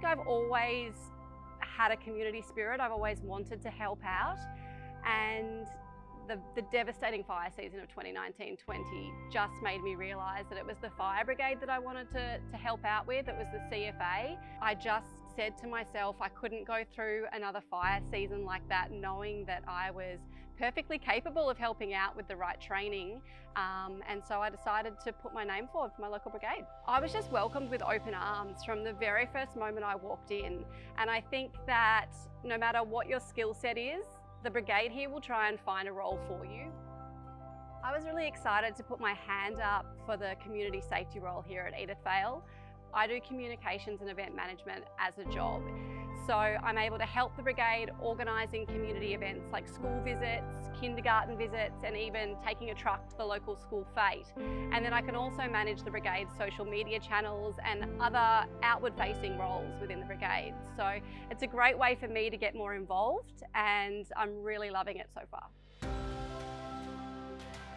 think I've always had a community spirit. I've always wanted to help out and the, the, devastating fire season of 2019-20 just made me realise that it was the fire brigade that I wanted to, to help out with. It was the CFA. I just said to myself I couldn't go through another fire season like that knowing that I was perfectly capable of helping out with the right training um, and so I decided to put my name forward for my local brigade. I was just welcomed with open arms from the very first moment I walked in and I think that no matter what your skill set is the brigade here will try and find a role for you. I was really excited to put my hand up for the community safety role here at Edithvale. I do communications and event management as a job. So I'm able to help the brigade organising community events like school visits, kindergarten visits and even taking a truck to the local school fete. And then I can also manage the brigade's social media channels and other outward facing roles within the brigade. So it's a great way for me to get more involved and I'm really loving it so far.